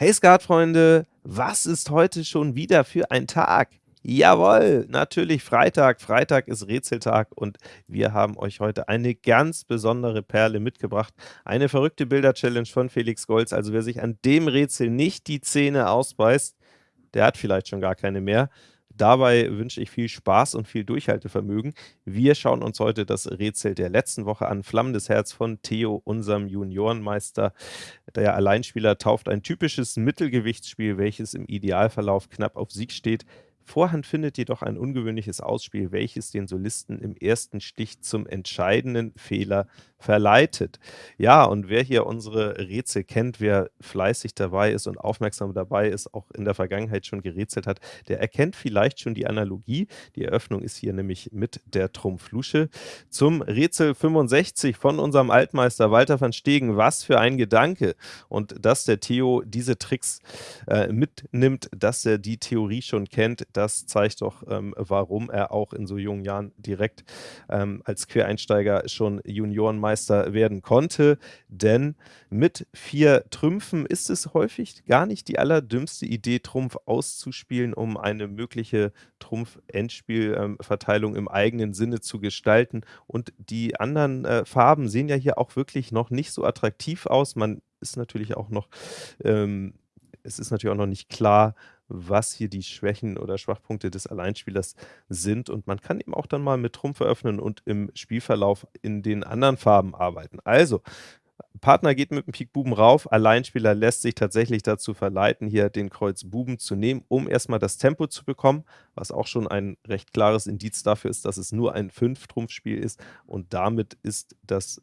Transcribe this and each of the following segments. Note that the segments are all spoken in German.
Hey Skatfreunde, was ist heute schon wieder für ein Tag? Jawohl, natürlich Freitag. Freitag ist Rätseltag und wir haben euch heute eine ganz besondere Perle mitgebracht. Eine verrückte Bilder-Challenge von Felix Golz. Also wer sich an dem Rätsel nicht die Zähne ausbeißt, der hat vielleicht schon gar keine mehr. Dabei wünsche ich viel Spaß und viel Durchhaltevermögen. Wir schauen uns heute das Rätsel der letzten Woche an. Flammendes Herz von Theo, unserem Juniorenmeister. Der Alleinspieler tauft ein typisches Mittelgewichtsspiel, welches im Idealverlauf knapp auf Sieg steht. Vorhand findet jedoch ein ungewöhnliches Ausspiel, welches den Solisten im ersten Stich zum entscheidenden Fehler verleitet. Ja, und wer hier unsere Rätsel kennt, wer fleißig dabei ist und aufmerksam dabei ist, auch in der Vergangenheit schon gerätselt hat, der erkennt vielleicht schon die Analogie. Die Eröffnung ist hier nämlich mit der Trumpflusche. Zum Rätsel 65 von unserem Altmeister Walter van Stegen. Was für ein Gedanke! Und dass der Theo diese Tricks äh, mitnimmt, dass er die Theorie schon kennt, das zeigt doch, ähm, warum er auch in so jungen Jahren direkt ähm, als Quereinsteiger schon Juniorenmeister werden konnte. Denn mit vier Trümpfen ist es häufig gar nicht die allerdümmste Idee, Trumpf auszuspielen, um eine mögliche Trumpf-Endspielverteilung ähm, im eigenen Sinne zu gestalten. Und die anderen äh, Farben sehen ja hier auch wirklich noch nicht so attraktiv aus. Man ist natürlich auch noch ähm, es ist natürlich auch noch nicht klar, was hier die Schwächen oder Schwachpunkte des Alleinspielers sind. Und man kann eben auch dann mal mit Trumpf eröffnen und im Spielverlauf in den anderen Farben arbeiten. Also, Partner geht mit dem Pik Buben rauf, Alleinspieler lässt sich tatsächlich dazu verleiten, hier den Kreuz Buben zu nehmen, um erstmal das Tempo zu bekommen, was auch schon ein recht klares Indiz dafür ist, dass es nur ein Fünf-Trumpf-Spiel ist und damit ist das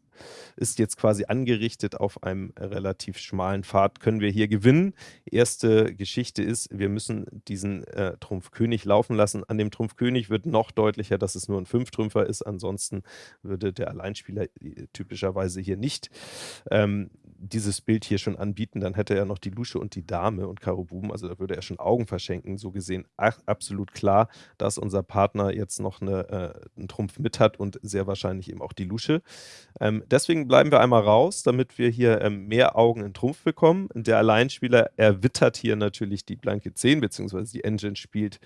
ist jetzt quasi angerichtet auf einem relativ schmalen Pfad, können wir hier gewinnen. Erste Geschichte ist, wir müssen diesen äh, Trumpf laufen lassen. An dem Trumpf König wird noch deutlicher, dass es nur ein Fünftrümpfer ist, ansonsten würde der Alleinspieler äh, typischerweise hier nicht ähm, dieses Bild hier schon anbieten, dann hätte er noch die Lusche und die Dame und Karo Buben, also da würde er schon Augen verschenken. So gesehen ach, absolut klar, dass unser Partner jetzt noch eine, äh, einen Trumpf mit hat und sehr wahrscheinlich eben auch die Lusche. Ähm, deswegen bleiben wir einmal raus, damit wir hier ähm, mehr Augen in Trumpf bekommen. Der Alleinspieler erwittert hier natürlich die blanke 10, beziehungsweise die Engine spielt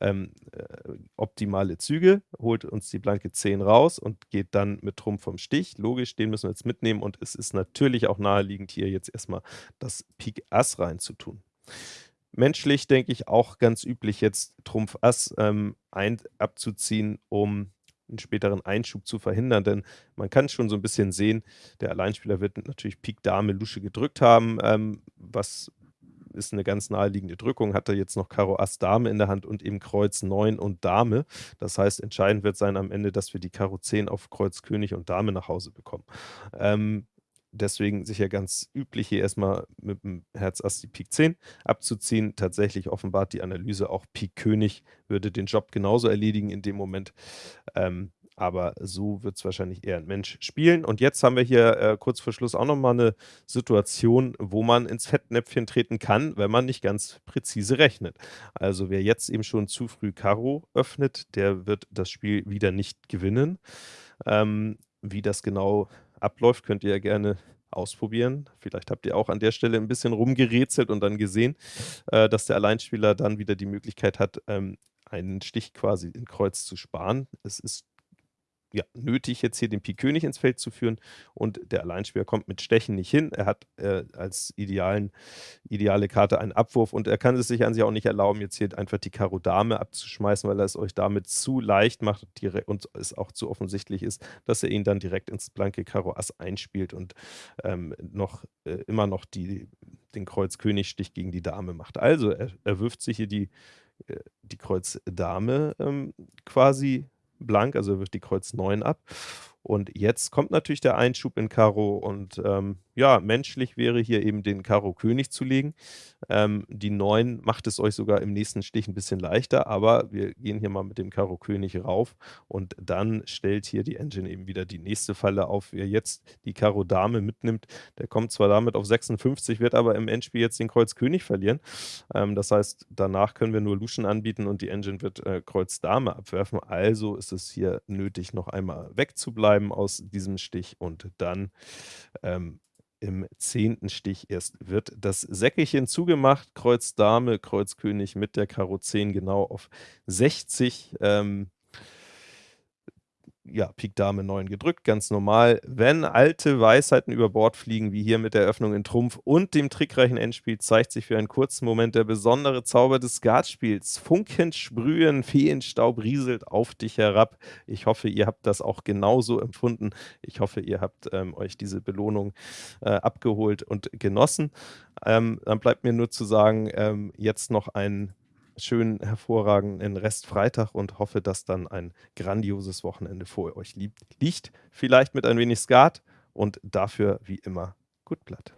ähm, äh, optimale Züge, holt uns die blanke 10 raus und geht dann mit Trumpf vom Stich. Logisch, den müssen wir jetzt mitnehmen und es ist natürlich auch naheliegend, hier jetzt erstmal das Pik Ass reinzutun. Menschlich denke ich auch ganz üblich, jetzt Trumpf Ass ähm, ein, abzuziehen, um einen späteren Einschub zu verhindern, denn man kann schon so ein bisschen sehen, der Alleinspieler wird natürlich Pik Dame Lusche gedrückt haben, ähm, was ist eine ganz naheliegende Drückung, hat er jetzt noch Karo Ass Dame in der Hand und eben Kreuz 9 und Dame. Das heißt, entscheidend wird sein am Ende, dass wir die Karo 10 auf Kreuz König und Dame nach Hause bekommen. Ähm, deswegen sicher ganz üblich, hier erstmal mit dem Herz Ass die Pik 10 abzuziehen. Tatsächlich offenbart die Analyse auch Pik König würde den Job genauso erledigen in dem Moment. Ähm, aber so wird es wahrscheinlich eher ein Mensch spielen. Und jetzt haben wir hier äh, kurz vor Schluss auch nochmal eine Situation, wo man ins Fettnäpfchen treten kann, wenn man nicht ganz präzise rechnet. Also wer jetzt eben schon zu früh Karo öffnet, der wird das Spiel wieder nicht gewinnen. Ähm, wie das genau abläuft, könnt ihr ja gerne ausprobieren. Vielleicht habt ihr auch an der Stelle ein bisschen rumgerätselt und dann gesehen, äh, dass der Alleinspieler dann wieder die Möglichkeit hat, ähm, einen Stich quasi in Kreuz zu sparen. Es ist ja, nötig, jetzt hier den Pik König ins Feld zu führen und der Alleinspieler kommt mit Stechen nicht hin. Er hat äh, als idealen, ideale Karte einen Abwurf und er kann es sich an sich auch nicht erlauben, jetzt hier einfach die Karo Dame abzuschmeißen, weil er es euch damit zu leicht macht und es auch zu offensichtlich ist, dass er ihn dann direkt ins blanke Karo Ass einspielt und ähm, noch äh, immer noch die, den Kreuz König Stich gegen die Dame macht. Also er, er wirft sich hier die, äh, die Kreuz Dame ähm, quasi blank, also wirft die Kreuz 9 ab. Und jetzt kommt natürlich der Einschub in Karo und ähm, ja, menschlich wäre hier eben den Karo König zu legen. Ähm, die 9 macht es euch sogar im nächsten Stich ein bisschen leichter, aber wir gehen hier mal mit dem Karo König rauf und dann stellt hier die Engine eben wieder die nächste Falle auf. Wer jetzt die Karo Dame mitnimmt, der kommt zwar damit auf 56, wird aber im Endspiel jetzt den Kreuz König verlieren. Ähm, das heißt, danach können wir nur Luschen anbieten und die Engine wird äh, Kreuz Dame abwerfen. Also ist es hier nötig, noch einmal wegzubleiben aus diesem Stich und dann ähm, im 10. Stich erst wird das Säckelchen zugemacht. Kreuz Dame, Kreuz König mit der Karo 10 genau auf 60. Ähm ja, Pik Dame 9 gedrückt, ganz normal. Wenn alte Weisheiten über Bord fliegen, wie hier mit der Eröffnung in Trumpf und dem trickreichen Endspiel, zeigt sich für einen kurzen Moment der besondere Zauber des Skatspiels. Funken sprühen, Feenstaub rieselt auf dich herab. Ich hoffe, ihr habt das auch genauso empfunden. Ich hoffe, ihr habt ähm, euch diese Belohnung äh, abgeholt und genossen. Ähm, dann bleibt mir nur zu sagen, ähm, jetzt noch ein schönen, hervorragenden Restfreitag und hoffe, dass dann ein grandioses Wochenende vor euch liegt. Vielleicht mit ein wenig Skat und dafür wie immer gut Blatt.